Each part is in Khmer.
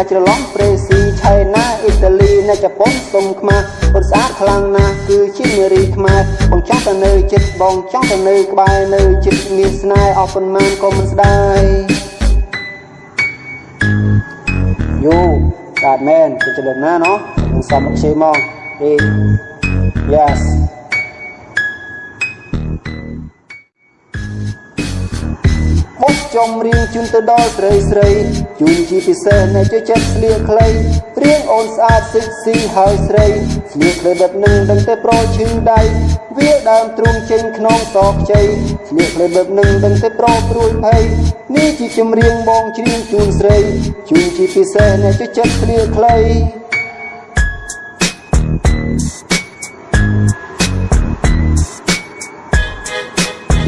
ថាច្រឡំប្រេស៊ីឆៃណាអ៊ីតាលីនៅជប៉ុនសុំខ្មែរពុតស្អាតខ្លាំងណាស់គឺជានារីខ្មែរបងចង់ទៅនៅចិត្តបងចង់ទៅនៅក្បែរនៅចិត្តមានស្នេហ៍អស់ប៉ុន្មានក៏មិនស្ដាយយូស្អាតមែនទៅចលនាណោះនឹងសមខ្ជិលមកអេ yes ចំរៀងជូនទៅដល់ស្រីស្រីជូនជាពិសេសអ្នកជួយចិត្តស្លៀកខ្លីរៀងអូនស្អាតសិចស៊ីហើយស្រីស្លៀកខ្លីបែបនឹងដឹងតែប្រឈឺដៃវាដើមទ្រូងចេញក្នុងសខ្ចីស្លៀកខ្លីបែបនឹងដឹងតែប្រព្រួយភ័យនេះជាចម្រៀងបងច្រៀងជូនស្រីជូនជាពិសេសអ្នកជួយចិត្តស្លៀកខ្លី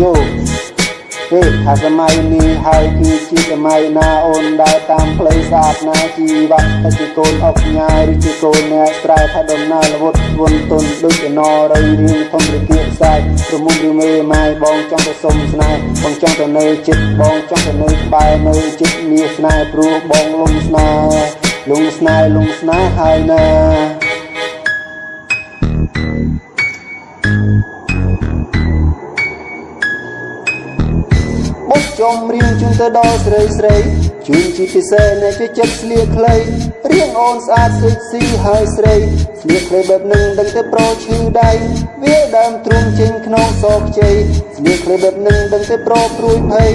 យូ ទេថាសម័យនេះហើយគឺជាសម័យណាអូនដើរតាមផ្លូវស្អាតណាជីវៈតែជាកូនអុកញ៉ាយឬជាកូនអ្នកស្រែថាដំណើរលវត់វន់ទុនដូចអណរៃរៀងធំរគាកសាយប្រមុំឬមេម៉ាយបងចង់ទៅសុំស្នេហ៍បងចង់ទៅនៅចិត្តបងចង់ទៅនៅក្បែរនៅចិត្តមាសស្នេហ៍ព្រោះបងលំស្នេហ៍លំស្នេហ៍លំស្នេហ៍ហើយណា ចំរៀងជូនទៅដល់ស្រីស្រីជូនជាពិសេសអ្នកជួយចិត្តស្លៀកខ្លីរៀងអូនស្អាតសិចស៊ីហើយស្រីស្លៀកខ្លីបែបនឹងដឹងតែប្រឈឺដៃវាដើមទ្រូងចេញក្នុងសខ្ចីស្លៀកខ្លីបែបនឹងដឹងតែប្រព្រួយភ័យ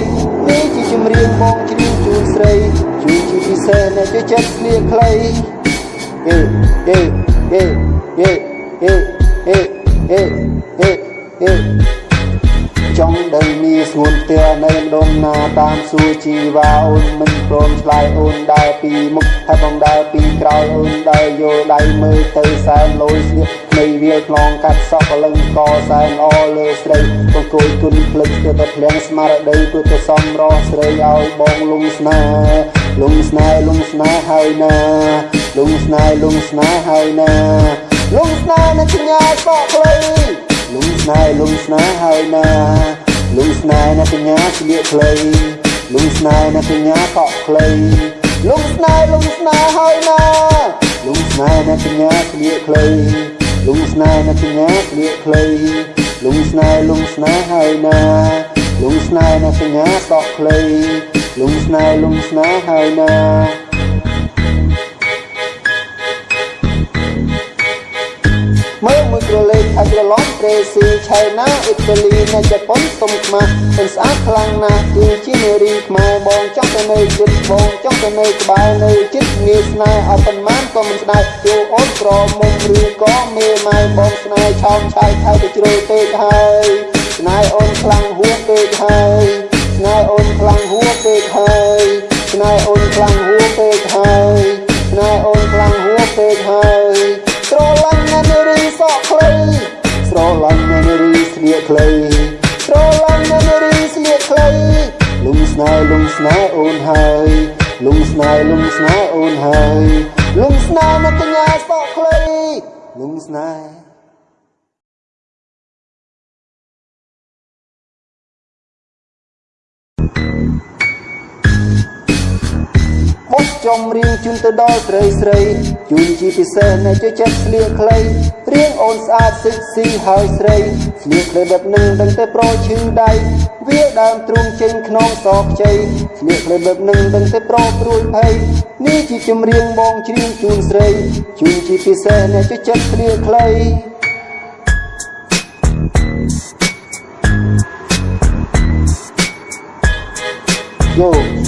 នេះជាចម្រៀងបងច្រៀងជូនស្រីជូនជាពិសេសអ្នកជួយចិត្តស្លៀកខ្លីអេអេអេអេអេអេអេអេអេ ចង់ដឹងមានស្ងួនផ្ទះនៅដុំណាតាមសួរជីវ៉ាអូនមិនព្រមឆ្លើយអូនដើរពីមុខហើយបងដើរពីក្រោយអូនដើរយកដៃមើលទៅសែនលយស្លៀកនៃវាលខ្លងកាត់សក់កលឹងកសែនអលើស្រីបងគួយគុណភ្លេចទៅតែភ្លៀងស្មារតីព្រោះទៅសំរស់ស្រីឲ្យបងលំស្នេហ៍លំស្នេហ៍លំស្នេហ៍ហើយណាលំស្នេហ៍លំស្នេហ៍ហើយណាលំស្នេហ៍នឹងញ៉ាសក់ខ្លី លំស្នេហ៍លំស្នេហ៍ហើយណាលំស្នេហ៍ណាកញ្ញាស្លៀកខ្លីលំស្នេហ៍ណាកញ្ញាកក់ខ្លីលំស្នេហ៍លំស្នេហ៍ហើយណាលំស្នេហ៍ណាកញ្ញាស្លៀកខ្លីលំស្នេហ៍ណាកញ្ញាស្លៀកខ្លីលំស្នេហ៍លំស្នេហ៍ហើយណាលំស្នេហ៍ណាកញ្ញាកក់ខ្លីលំស្នេហ៍លំស្នេហ៍ហើយណា ក្រឡេកអក្រឡំប្រេស៊ីឆៃណាអ៊ីតាលីនៅជប៉ុនសុំខ្មាស់មិនស្អាតខ្លាំងណាស់គឺជានារីខ្មែរបងចង់ទៅនៅជិតបងចង់ទៅនៅក្បែរនៅជិតនាងស្នេហ៍អត់ប៉ុន្មានក៏មិនស្ដាយយោអូនក្រមុំឬក៏មេម៉ៅបងស្នេហ៍ឆោមឆៃថៅទៅជ្រុលពេកហើយស្នេហ៍អូនខ្លាំងហួសពេកហើយស្នេហ៍អូនខ្លាំងហួសពេកហើយស្នេហ៍អូន មកកញ្ញាសក់ខ្លីលំស្នេហ៍បុកចំរៀងជូនទៅដល់ស្រីស្រីជូនជាពិសេសអ្នកជួយចិត្តស្លៀកខ្លីរៀងអូនស្អាតសិចស៊ីហើយស្រីស្លៀកខ្លីបែបនឹងដឹងតែប្រឈឺដៃវាដើមទ្រូងចេញក្នុងសខ្ចីស្លៀកខ្លីបែបនឹងដឹងតែប្រព្រួយភ័យ នេះជាចម្រៀងបងច្រៀងជូនស្រីជូនជាពិសេសអ្នកជួយចិត្តស្លៀកខ្លីយូ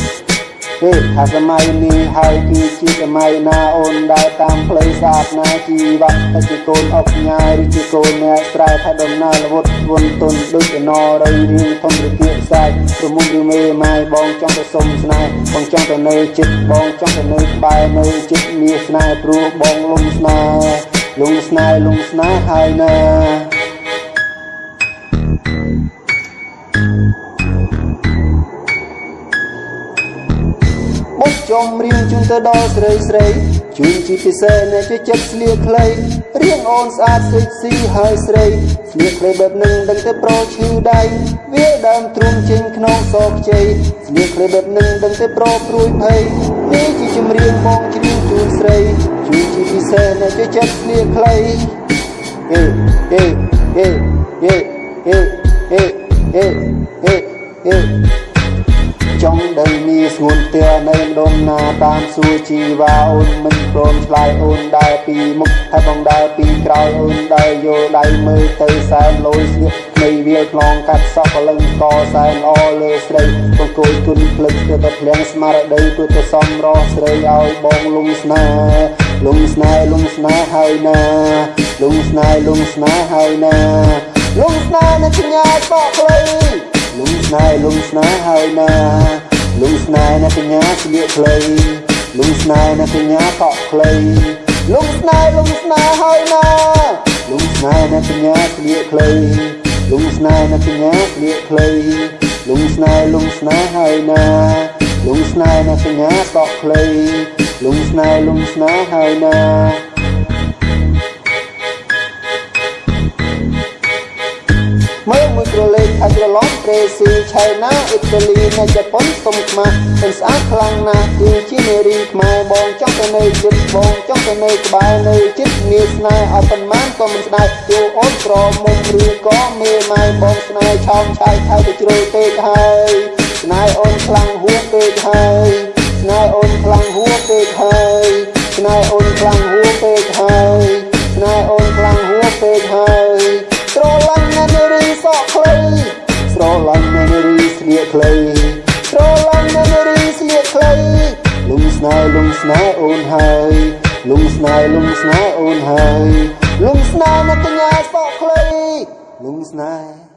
ទេថាសម័យនេះហើយគឺជាសម័យណាអូនដើរតាមផ្លូវស្អាតណាជីវៈតែជាកូនអុកញ៉ាយឬជាកូនអ្នកស្រែថាដំណើរលវត់វន់ទុនដូចអណរៃរៀងធំរគាកសាយប្រមុំឬមេម៉ាយបងចង់ទៅសុំស្នេហ៍បងចង់ទៅនៅចិត្តបងចង់ទៅនៅក្បែរនៅចិត្តមាសស្នេហ៍ព្រោះបងលំស្នេហ៍លំស្នេហ៍លំស្នេហ៍ហើយណា ចំរៀងជូនទៅដល់ស្រីស្រីជូនជាពិសេសអ្នកជួយចិត្តស្លៀកខ្លីរៀងអូនស្អាតសិចស៊ីហើយស្រីស្លៀកខ្លីបែបនឹងដឹងតែប្រឈឺដៃវាដើមទ្រូងចេញក្នុងសខ្ចីស្លៀកខ្លីបែបនឹងដឹងតែប្រព្រួយភ័យនេះជាចម្រៀងបងជ្រៀស្រីជួយជាពិសេសអ្នកជួយចិត្តស្លៀកខ្លីអេអេអេអេអេអេ រជីវ៉ាអូនមិនព្រមឆ្លើយអូនដើរពីមុខហើយបងដើរពីក្រោយអូនដើរយកដៃមើលទៅសែនលយស្លៀកនៃវាខ្លងកាត់សក់កលឹងកសែនអលើស្រីបងគួយគុណភ្លឹកទៅតែភ្លៀងស្មារតីព្រោះទៅសំរស់ស្រីឲ្យបងលំស្នេហ៍លំស្នេហ៍លំស្នេហ៍ហើយណាលំស្នេហ៍លំស្នេហ៍ហើយណាលំស្នេហ៍នឹងញ៉ាយបកខ្លីលំស្នេហ៍លំស្នេហ៍ហើយណាលំស្នេហ៍អ្នកកញ្ញាស្លៀកខ្លី លំស្នេហ៍អ្នកកញ្ញាកក់ខ្លីលំស្នេហ៍លំស្នេហ៍ហើយណាលំស្នេហ៍អ្នកកញ្ញាស្លៀកខ្លីលំស្នេហ៍អ្នកកញ្ញាស្លៀកខ្លីលំស្នេហ៍លំស្នេហ៍ហើយណាលំស្នេហ៍អ្នកកញ្ញាកក់ខ្លីលំស្នេហ៍លំស្នេហ៍ហើយណា មើលមួយក្រលេខអាចរឡំប្រេស៊ីឆៃណាអ៊ីតាលីនៅជប៉ុនសុំខ្មាស់មិនស្អាតខ្លាំងណាស់គឺជានារីខ្មែរបងចង់ទៅនៅចិត្តបងចង់ទៅនៅក្បែរនៅចិត្តនាស្នេហ៍ឲ្យប៉ុន្មានក៏មិនស្ដាយយោអូនក្រមុំឬក៏មេម៉ាយបងស្នេហ៍ឆោមឆាយថៃទៅជ្រុលពេកហើយស្នេហ៍អូនខ្លាំងហួសពេកហើយស្នេហ៍អូនខ្លាំងហួសពេកហើយស្នេហ៍អូន ខ្លីស្រឡាញ់ណានារីស្លៀកខ្លីលំស្នេហ៍លំស្នេហ៍អូនហើយលំស្នេហ៍លំស្នេហ៍អូនហើយលំស្នេហ៍ណាកញ្ញាសក់ខ្លីលំស្នេហ៍